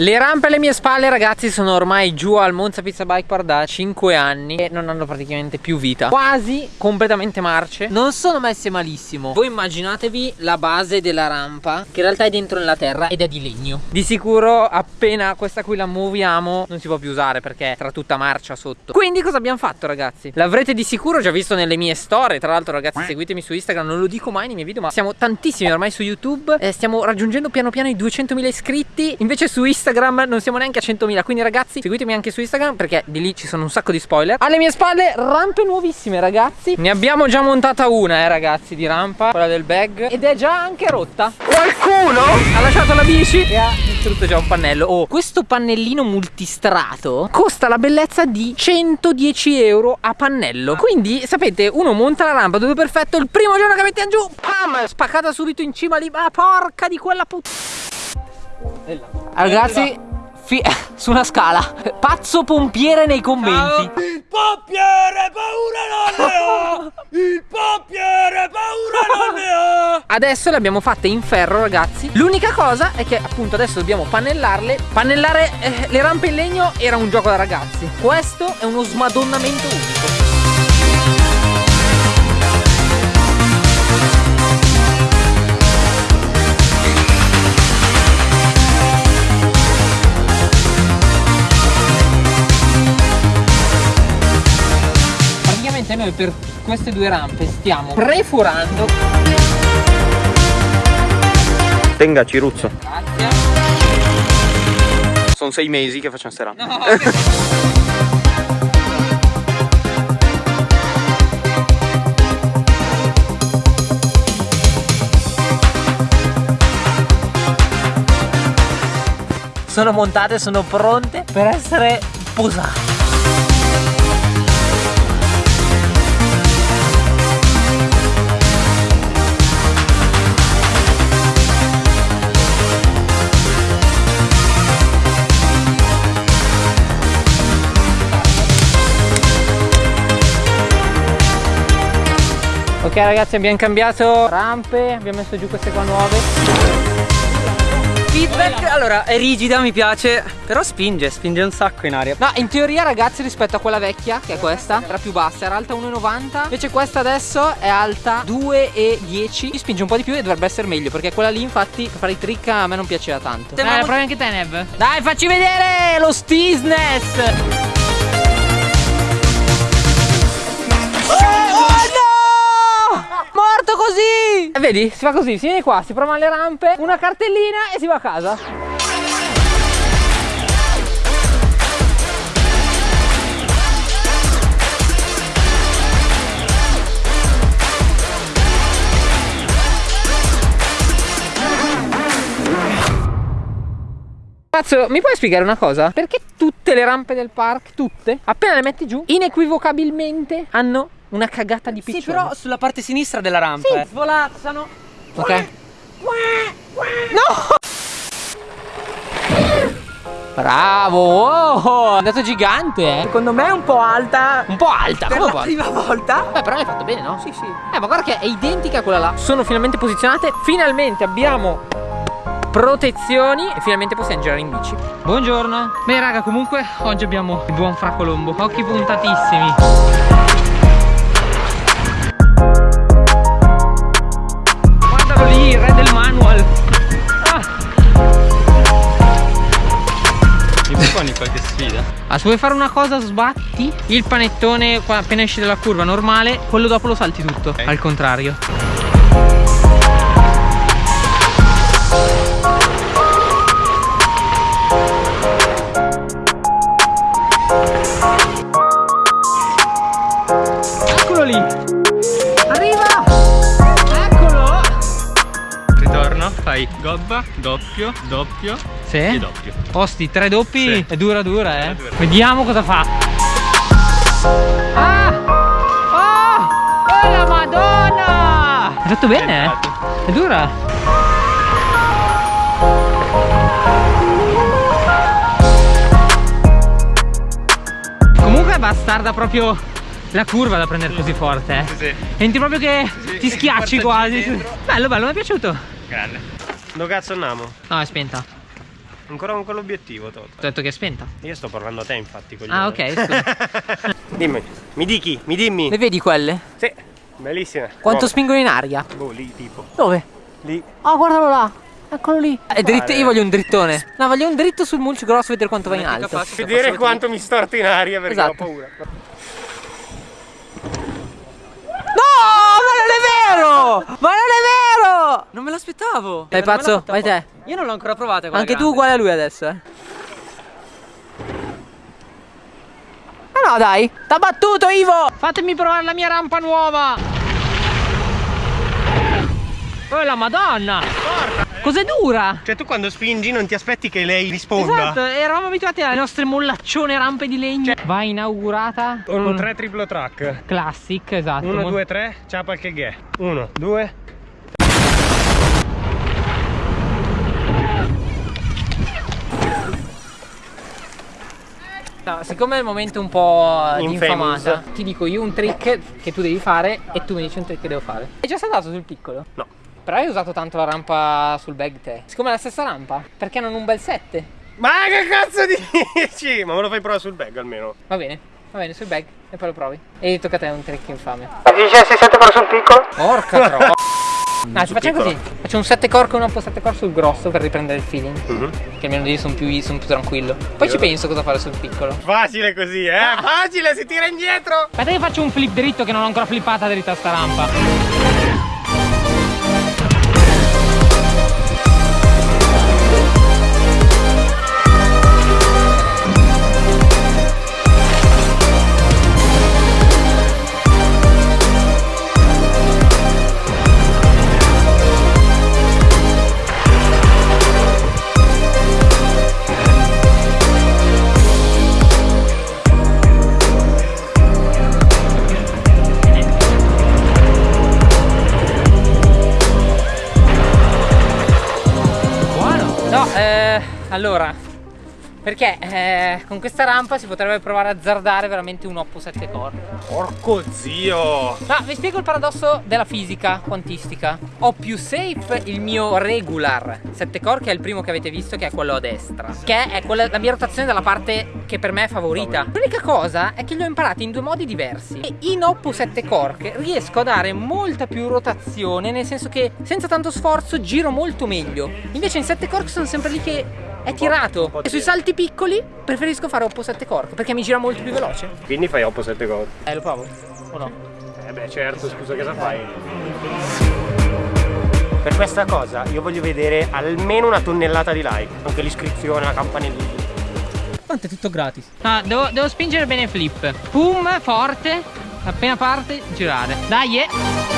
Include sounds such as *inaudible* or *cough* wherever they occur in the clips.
Le rampe alle mie spalle ragazzi sono ormai giù al Monza Pizza Bike Park da 5 anni E non hanno praticamente più vita. Quasi completamente marce. Non sono messe malissimo. Voi immaginatevi la base della rampa Che in realtà è dentro nella terra ed è di legno. Di sicuro appena questa qui la muoviamo Non si può più usare perché tra tutta marcia sotto. Quindi cosa abbiamo fatto ragazzi? L'avrete di sicuro già visto nelle mie storie. Tra l'altro ragazzi seguitemi su Instagram. Non lo dico mai nei miei video ma siamo tantissimi ormai su YouTube eh, Stiamo raggiungendo piano piano i 200.000 iscritti. Invece su Instagram Instagram non siamo neanche a 100.000 Quindi ragazzi seguitemi anche su Instagram perché di lì ci sono un sacco di spoiler. Alle mie spalle rampe nuovissime ragazzi. Ne abbiamo già montata una eh ragazzi di rampa Quella del bag. Ed è già anche rotta. Qualcuno ha lasciato la bici e ha distrutto già un pannello. Oh questo pannellino multistrato Costa la bellezza di 110 euro a pannello. Quindi sapete uno monta la rampa dove perfetto Il primo giorno che mette giù Pam Spaccata subito in cima lì. Ma porca di quella puttana Ragazzi *laughs* su una scala. Pazzo pompiere nei commenti. Ciao. Il pompiere paura non ne ha *laughs* Il pompiere paura non ne ha *laughs* Adesso le abbiamo fatte in ferro ragazzi. L'unica cosa è che appunto adesso dobbiamo pannellarle. Pannellare eh, le rampe in legno era un gioco da ragazzi. Questo è uno smadonnamento unico noi per queste due rampe stiamo preforando Tenga Ciruzzo. Grazie. Sono sei mesi che facciamo queste rampe no, Sono montate, sono pronte per essere posate Ok ragazzi abbiamo cambiato rampe, abbiamo messo giù queste qua nuove. Feedback, allora è rigida mi piace Però spinge, spinge un sacco in aria. No in teoria ragazzi rispetto a quella vecchia che è questa Era più bassa, era alta 1,90 Invece questa adesso è alta 2,10 Mi spinge un po' di più e dovrebbe essere meglio Perché quella lì infatti per fare i trick a me non piaceva tanto. Dai provi anche te Nev Dai facci vedere lo steesness così e Vedi, si fa così, si viene qua, si prova le rampe Una cartellina e si va a casa Cazzo, mi puoi spiegare una cosa? Perché tutte le rampe del park, tutte, appena le metti giù, inequivocabilmente hanno una cagata di piccione. Sì, però sulla parte sinistra della rampa. Sì, eh. svolazzano. Ok. No! Bravo! Oh, è andato gigante, eh! Secondo me è un po' alta. Un po' alta, per come la prima volta. Beh, però l'hai fatto bene, no? Sì, sì. Eh, ma guarda che è identica a quella là. Sono finalmente posizionate. Finalmente abbiamo protezioni e finalmente possiamo girare in bici. Buongiorno. Beh, raga, comunque oggi abbiamo il buon Fra Colombo. Occhi puntatissimi. Se vuoi fare una cosa sbatti il panettone appena esci dalla curva normale Quello dopo lo salti tutto, okay. al contrario. Eccolo lì. Fai gobba, doppio, doppio sì? e doppio. Osti, tre doppi sì. è dura dura, eh. Dura. Vediamo cosa fa. Ah! Oh! Oh la madonna! Hai fatto bene, eh? È dura. Comunque è bastarda proprio la curva da prendere così forte, eh. Sì, sì. Senti proprio che sì, ti schiacci quasi. Bello, bello, mi è piaciuto. Grande. Dove cazzo andiamo? No, è spenta. Ancora con quell'obiettivo, Toto. Ho detto che è spenta. Io sto parlando a te, infatti. coglione. Ah, ok, scusa. *laughs* Dimmi, mi dichi, mi dimmi. Le vedi quelle? Sì, bellissime. Quanto Oh, spingono in aria? Boh, lì, tipo. Dove? Lì. Oh, guardalo là. Eccolo lì. È dritto, io voglio un drittone. No, voglio un dritto sul mulch grosso, vedere quanto va in alto. faccio. Vedere quanto mi storto in aria perché Esatto. ho paura. No, ma non è vero! Ma non è vero! Non me l'aspettavo. Dai, Non me pazzo, vai te. Io non l'ho ancora provata Anche tu grande. uguale a lui adesso, eh. Ma no, dai. T'ha battuto, Ivo! Fatemi provare la mia rampa nuova. Oh, la madonna! Cos'è dura? Cioè tu quando spingi non ti aspetti che lei risponda. Esatto, eravamo abituati alle nostre mollaccione rampe di legno. Va inaugurata Con un 3 triplo track. classic, esatto. 1, Mol- 2, 3, ciapa che ghè. 1, 2. No, siccome è il momento un po' di infamata, ti dico io un trick che tu devi fare e tu mi dici un trick che devo fare. Hai già saltato sul piccolo? No. Però hai usato tanto la rampa sul bag te. Siccome è la stessa rampa, perché non un bel 7? Ma che cazzo dici? Ma me lo fai provare sul bag almeno. Va bene, va bene, sul bag e poi lo provi. E tocca a te un trick infame. Dice si sente però sul piccolo? Porca troia. *laughs* Ah, ci facciamo così. Faccio un 7 core con un po' 7 core sul grosso per riprendere il feeling. Mhm. Che almeno lì sono più, sono più tranquillo. Poi ci penso cosa fare sul piccolo. Facile così, eh? Facile, si tira indietro! Aspetta che faccio un flip dritto che non ho ancora flippata dritta sta rampa. Allora. Perché eh, con questa rampa si potrebbe provare a azzardare veramente un Oppo 7 core. Porco zio! No, vi spiego il paradosso della fisica quantistica. Ho più safe il mio regular 7 core, che è il primo che avete visto, che è quello a destra. Che è quella, la mia rotazione dalla parte che per me è favorita. L'unica cosa è che li ho imparati in due modi diversi. E in Oppo 7 core riesco a dare molta più rotazione, nel senso che senza tanto sforzo giro molto meglio. Invece in 7 core sono sempre lì che è tirato. E sui salti piccoli preferisco fare Oppo 7 core perché mi gira molto più veloce. Quindi fai oppo 7 gol. Eh, lo provo. O no? Eh beh certo, scusa cosa fai? Per questa cosa io voglio vedere almeno una tonnellata di like, anche l'iscrizione, la campanellina. Tanto è tutto gratis. Ah, devo, devo spingere bene il flip. Pum, forte. Appena parte, girare. Dai, eh.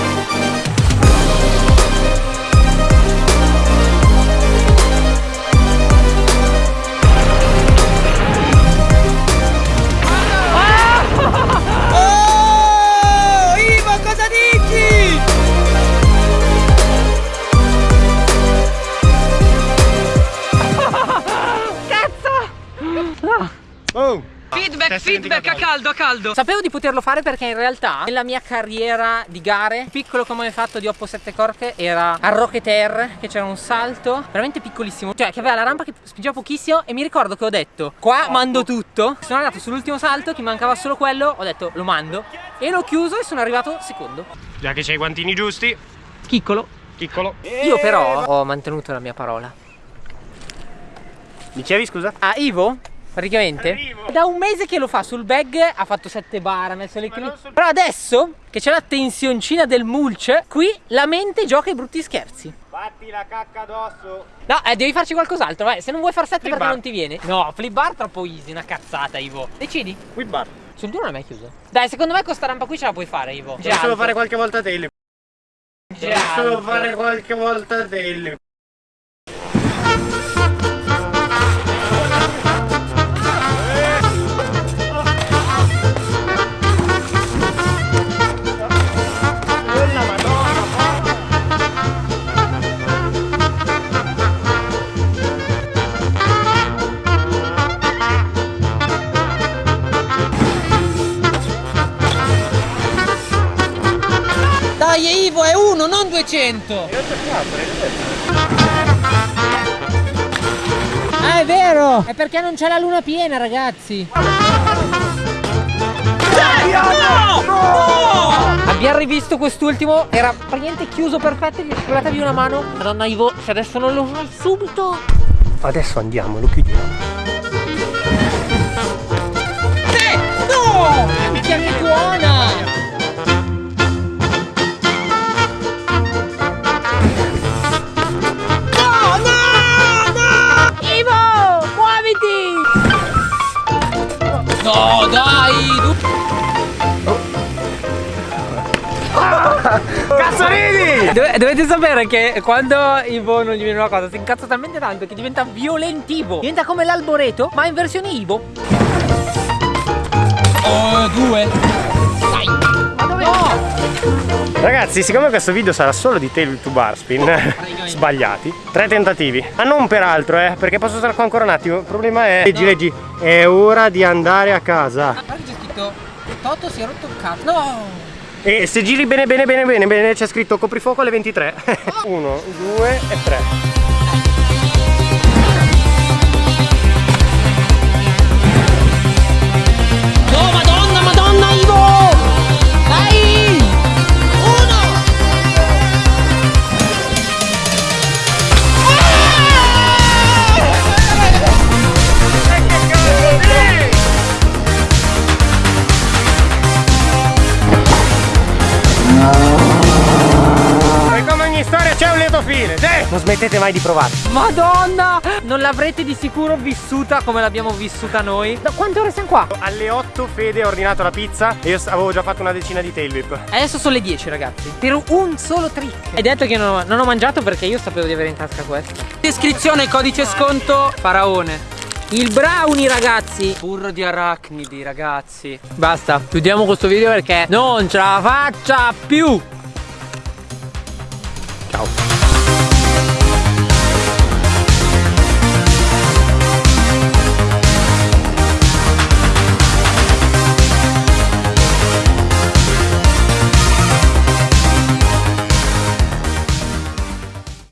Feedback, testa feedback a caldo, a caldo. Sapevo di poterlo fare perché in realtà nella mia carriera di gare, piccolo come ho fatto di Oppo 7 Corche, era a Rocket Air, che c'era un salto veramente piccolissimo, cioè che aveva la rampa che spingeva pochissimo e mi ricordo che ho detto qua mando tutto. Sono arrivato sull'ultimo salto, che mancava solo quello, ho detto lo mando e l'ho chiuso e sono arrivato secondo. Già che c'hai i guantini giusti, Piccolo. piccolo. Io però ho mantenuto la mia parola. Dicevi scusa? Ah, Ivo? Praticamente Arrivo. da un mese che lo fa sul bag ha fatto 7 bar, ha messo le Ma cli- non sul- Però adesso che c'è la tensioncina del mulch, qui la mente gioca i brutti scherzi. Fatti la cacca addosso. No, eh, devi farci qualcos'altro, vai. Se non vuoi far 7 Flip perché bar. non ti viene. No, flip bar troppo easy, una cazzata, Ivo. Decidi. Whip bar. Sul duro non è mai chiuso. Dai, secondo me con sta rampa qui ce la puoi fare, Ivo. Devi solo fare qualche volta te. Devi solo fare qualche volta te. 200. Ah, è vero! È perché non c'è la luna piena, ragazzi. Abbiamo rivisto quest'ultimo, era praticamente chiuso perfetto, gli scolatevi una mano. Madonna Ivo, se adesso non lo fai subito. Adesso andiamo, lo chiudiamo. Eh, no! Minchia che buona! Cazzo ridi! Dove- dovete sapere che quando Ivo non gli viene una cosa si incazza talmente tanto che diventa violentivo. Diventa come l'alboreto, ma in versione Ivo. Oh, due. Dai. Ma dove? No! Ragazzi, siccome questo video sarà solo di tail to bar spin *laughs* sbagliati, tre tentativi. Ma non per altro, eh, perché posso stare qua ancora un attimo. Il problema è. Leggi, leggi. È ora di andare a casa. Guarda che c'è scritto Toto si è rotto il cazzo. No! E se giri bene bene bene bene bene c'è scritto coprifuoco alle 23. 1, 2 e 3. Fine. Sì. Non smettete mai di provare. Madonna! Non l'avrete di sicuro vissuta come l'abbiamo vissuta noi. Da quante ore siamo qua? Alle 8 Fede ha ordinato la pizza e io avevo già fatto una decina di tail whip. Adesso sono le 10 ragazzi Per un solo trick Hai detto che non ho, non ho mangiato perché io sapevo di avere in tasca questo Descrizione, codice sconto, faraone. Il brownie ragazzi Burro di arachnidi, ragazzi. Basta Chiudiamo questo video perché non ce la faccia più